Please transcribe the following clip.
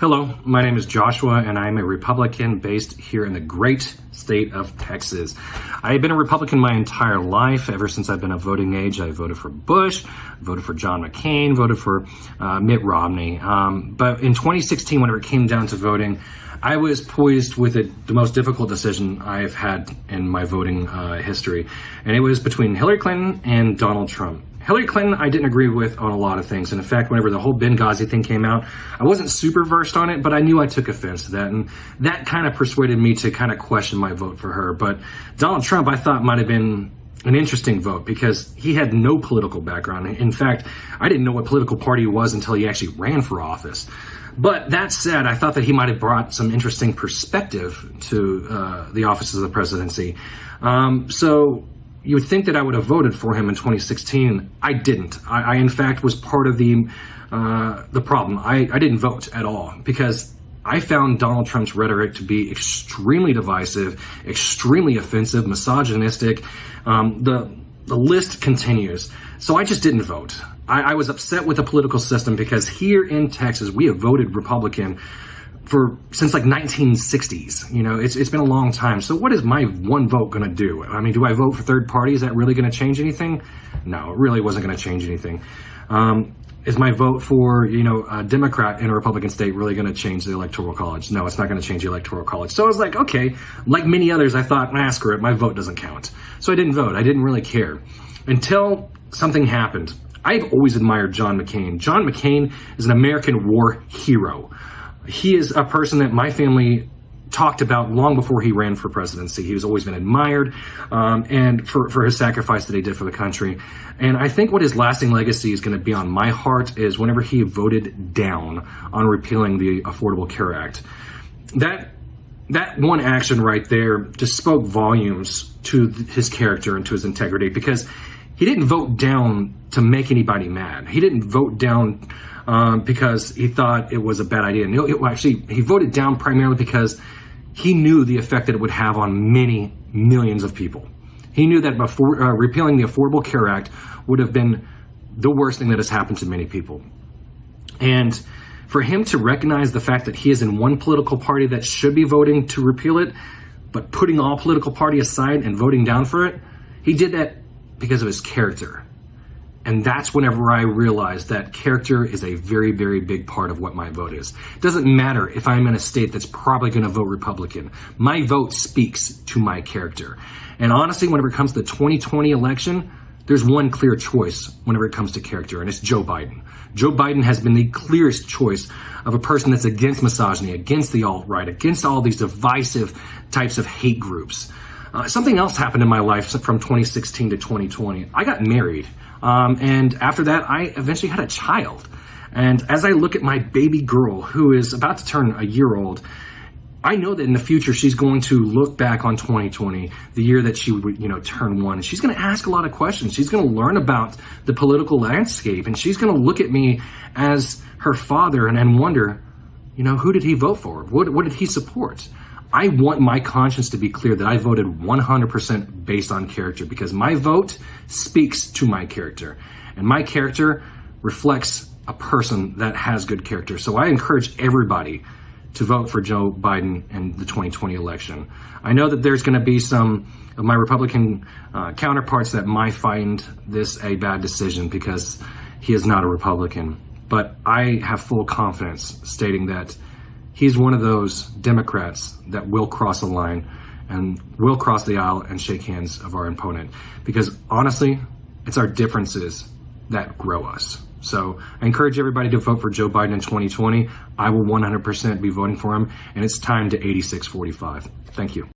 Hello, my name is Joshua, and I'm a Republican based here in the great state of Texas. I've been a Republican my entire life. Ever since I've been of voting age, I voted for Bush, voted for John McCain, voted for uh, Mitt Romney. Um, but in 2016, whenever it came down to voting, I was poised with the most difficult decision I've had in my voting uh, history, and it was between Hillary Clinton and Donald Trump. Hillary Clinton, I didn't agree with on a lot of things. And in fact, whenever the whole Benghazi thing came out, I wasn't super versed on it, but I knew I took offense to that. And that kind of persuaded me to kind of question my vote for her. But Donald Trump, I thought might have been an interesting vote because he had no political background. In fact, I didn't know what political party he was until he actually ran for office. But that said, I thought that he might have brought some interesting perspective to uh, the office of the presidency. Um, so you would think that I would have voted for him in 2016. I didn't. I, I in fact was part of the uh, the problem. I, I didn't vote at all because I found Donald Trump's rhetoric to be extremely divisive, extremely offensive, misogynistic. Um, the the list continues. So I just didn't vote. I, I was upset with the political system because here in Texas we have voted Republican for since like 1960s. You know, it's it's been a long time. So what is my one vote going to do? I mean, do I vote for third party? Is that really going to change anything? No, it really wasn't going to change anything. Um, is my vote for you know a Democrat in a Republican state really going to change the electoral college? No, it's not going to change the electoral college. So I was like, okay, like many others, I thought, nah, screw it, my vote doesn't count. So I didn't vote. I didn't really care until something happened. I've always admired John McCain. John McCain is an American war hero he is a person that my family talked about long before he ran for presidency. He always been admired um, and for, for his sacrifice that he did for the country. And I think what his lasting legacy is going to be on my heart is whenever he voted down on repealing the Affordable Care Act. That that one action right there just spoke volumes to his character and to his integrity because he didn't vote down to make anybody mad. He didn't vote down um, because he thought it was a bad idea. No, it, actually, he voted down primarily because he knew the effect that it would have on many millions of people. He knew that before uh, repealing the Affordable Care Act would have been the worst thing that has happened to many people. And for him to recognize the fact that he is in one political party that should be voting to repeal it, but putting all political party aside and voting down for it, he did that because of his character. And that's whenever I realized that character is a very, very big part of what my vote is. It doesn't matter if I'm in a state that's probably going to vote Republican. My vote speaks to my character. And honestly, whenever it comes to the 2020 election, there's one clear choice whenever it comes to character, and it's Joe Biden. Joe Biden has been the clearest choice of a person that's against misogyny, against the alt right, against all these divisive types of hate groups. Uh, something else happened in my life from 2016 to 2020. I got married. Um, and after that, I eventually had a child. And as I look at my baby girl, who is about to turn a year old, I know that in the future she's going to look back on 2020, the year that she would, you know, turn one, and she's going to ask a lot of questions. She's going to learn about the political landscape, and she's going to look at me as her father and, and wonder, you know, who did he vote for? What, what did he support? I want my conscience to be clear that I voted 100% based on character because my vote speaks to my character. And my character reflects a person that has good character. So I encourage everybody to vote for Joe Biden in the 2020 election. I know that there's going to be some of my Republican uh, counterparts that might find this a bad decision because he is not a Republican. But I have full confidence stating that he's one of those Democrats that will cross a line and will cross the aisle and shake hands of our opponent. Because honestly, it's our differences that grow us. So I encourage everybody to vote for Joe Biden in 2020. I will 100% be voting for him, and it's time to 8645. Thank you.